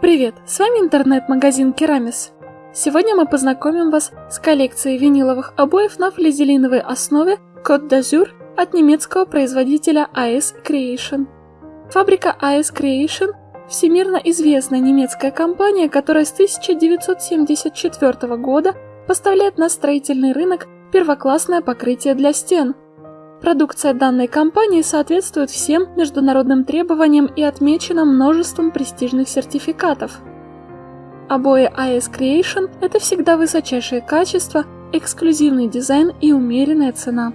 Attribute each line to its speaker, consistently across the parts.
Speaker 1: Привет, с вами интернет-магазин Керамис. Сегодня мы познакомим вас с коллекцией виниловых обоев на флизелиновой основе Côte d'Azur от немецкого производителя AS Creation. Фабрика AS Creation – всемирно известная немецкая компания, которая с 1974 года поставляет на строительный рынок первоклассное покрытие для стен – Продукция данной компании соответствует всем международным требованиям и отмечена множеством престижных сертификатов. Обои AS Creation – это всегда высочайшее качество, эксклюзивный дизайн и умеренная цена.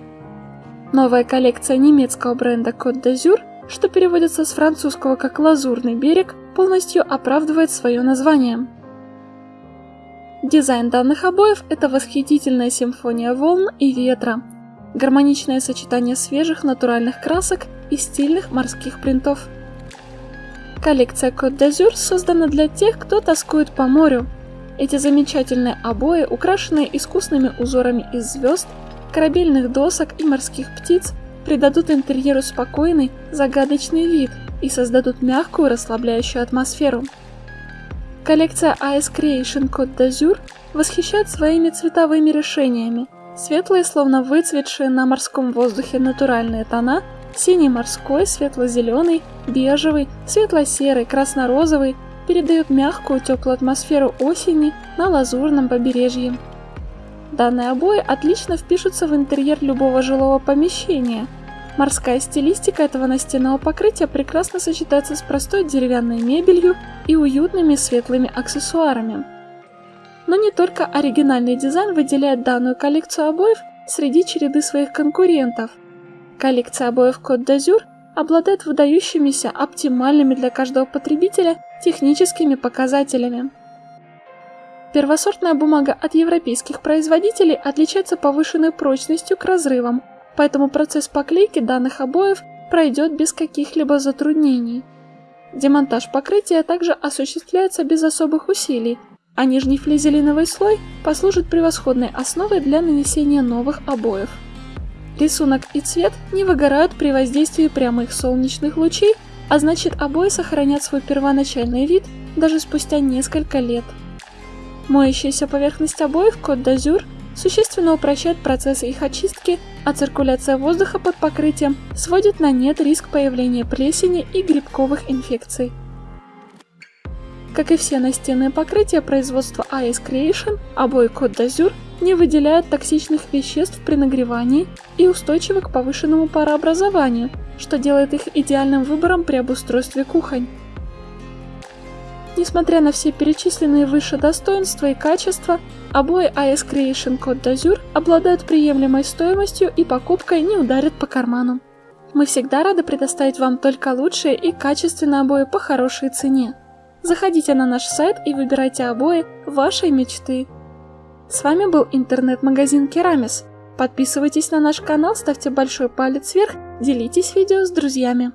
Speaker 1: Новая коллекция немецкого бренда Côte d'Azur, что переводится с французского как «Лазурный берег», полностью оправдывает свое название. Дизайн данных обоев – это восхитительная симфония волн и ветра – гармоничное сочетание свежих натуральных красок и стильных морских принтов. Коллекция Côte d'Azur создана для тех, кто тоскует по морю. Эти замечательные обои, украшенные искусными узорами из звезд, корабельных досок и морских птиц, придадут интерьеру спокойный, загадочный вид и создадут мягкую, расслабляющую атмосферу. Коллекция AS Creation Côte d'Azur восхищает своими цветовыми решениями – Светлые, словно выцветшие на морском воздухе натуральные тона, синий морской, светло-зеленый, бежевый, светло-серый, красно-розовый передают мягкую теплую атмосферу осени на лазурном побережье. Данные обои отлично впишутся в интерьер любого жилого помещения. Морская стилистика этого настенного покрытия прекрасно сочетается с простой деревянной мебелью и уютными светлыми аксессуарами. Но не только оригинальный дизайн выделяет данную коллекцию обоев среди череды своих конкурентов. Коллекция обоев Côte d'Azur обладает выдающимися, оптимальными для каждого потребителя техническими показателями. Первосортная бумага от европейских производителей отличается повышенной прочностью к разрывам, поэтому процесс поклейки данных обоев пройдет без каких-либо затруднений. Демонтаж покрытия также осуществляется без особых усилий, а нижний флизелиновый слой послужит превосходной основой для нанесения новых обоев. Рисунок и цвет не выгорают при воздействии прямых солнечных лучей, а значит обои сохранят свой первоначальный вид даже спустя несколько лет. Моющаяся поверхность обоев Côte d'Azur существенно упрощает процесс их очистки, а циркуляция воздуха под покрытием сводит на нет риск появления плесени и грибковых инфекций. Как и все настенные покрытия производства AS Creation, обои Côte d'Azur не выделяют токсичных веществ при нагревании и устойчивы к повышенному парообразованию, что делает их идеальным выбором при обустройстве кухонь. Несмотря на все перечисленные выше достоинства и качества, обои AS Creation Côte d'Azur обладают приемлемой стоимостью и покупкой не ударят по карману. Мы всегда рады предоставить вам только лучшие и качественные обои по хорошей цене. Заходите на наш сайт и выбирайте обои вашей мечты. С вами был интернет-магазин Керамис. Подписывайтесь на наш канал, ставьте большой палец вверх, делитесь видео с друзьями.